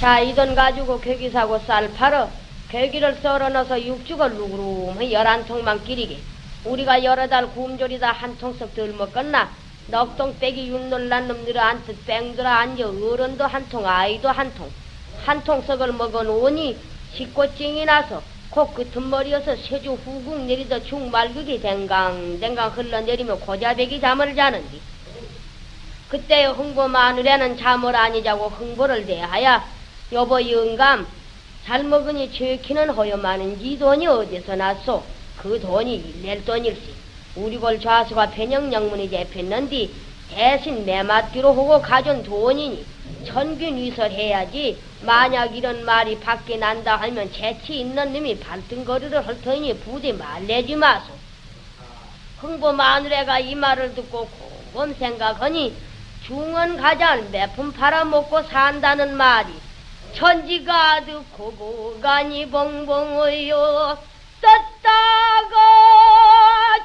자, 이 돈 가지고 괴기 사고 쌀 팔어 괴기를 썰어 넣어서 육죽을 누구름히 열한 통만 끼리게. 우리가 여러 달 굶조리다 한 통씩 덜 먹겠나? 넉동 빼기 육놀란 놈들아 안뜻 뺑들아 앉아 어른도 한 통, 아이도 한 통. 한통 썩을 먹어놓으니 식고증이 나서 코끝은 머리여서 세주 후궁 내리다 죽말극이 댕강댕강 흘러내리며 고자배기 잠을 자는디. 그때 흥보 마누라는 잠을 아니 자고 흥보를 대하여 여보 영감 잘 먹으니 죄키는 허여많은지 돈이 어디서 났소? 그 돈이 낼 돈일시. 우리 볼 좌수가 변형영문이 잡혔는디 대신 매맞기로 하고 가져온 돈이니 천균 위설해야지 만약 이런 말이 밖에 난다 하면 재치 있는 놈이 발등거리를 할 터니 부디 말내지 마소. 흥보 마누라가 이 말을 듣고 곰곰 생각하니 중원 가장 매품 팔아먹고 산다는 말이 천지가 듣고 고간이 봉봉어요 떴다가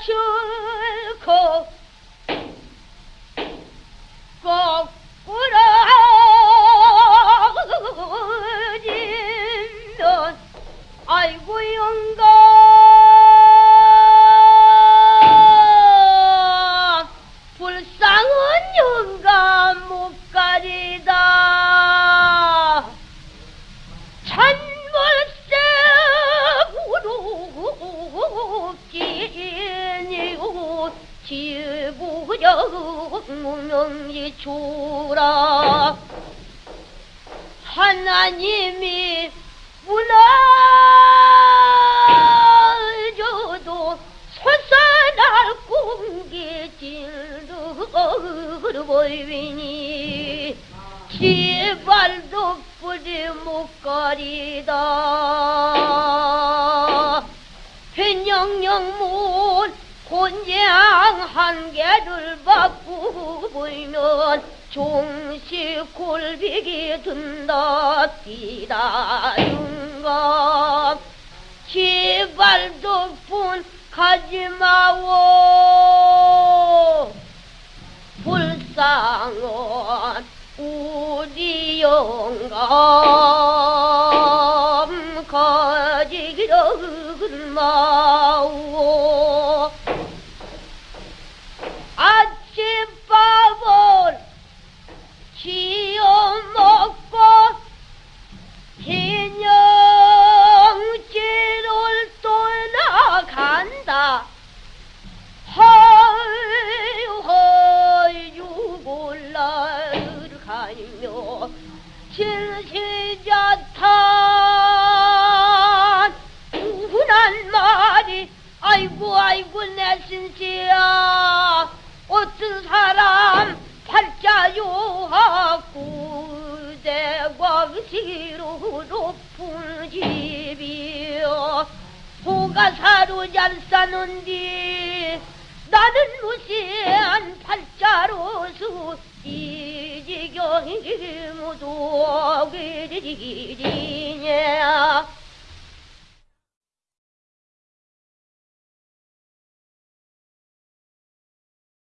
줄 부룩지니고 지부정명이 주라. 하나님이 무너져도 솟아날 공기 질르 보이니 지발도 뿌리 목걸이다. 변 영영문 곤장 한 개를 받고 보이면 종시 골비기 든다 뛰다 윤감 지발 덕분 가지마오. 불쌍한 우리 영감 가지기를 마 가며 칠시자탄 우난 말이 아이고 아이고 내 신시야. 어떤 사람 팔자요하고 대광시로 높은 집이여. 소가 사로 잘 사는디 나는 무시한 팔자로서 이 지경 이 모두 그리지냐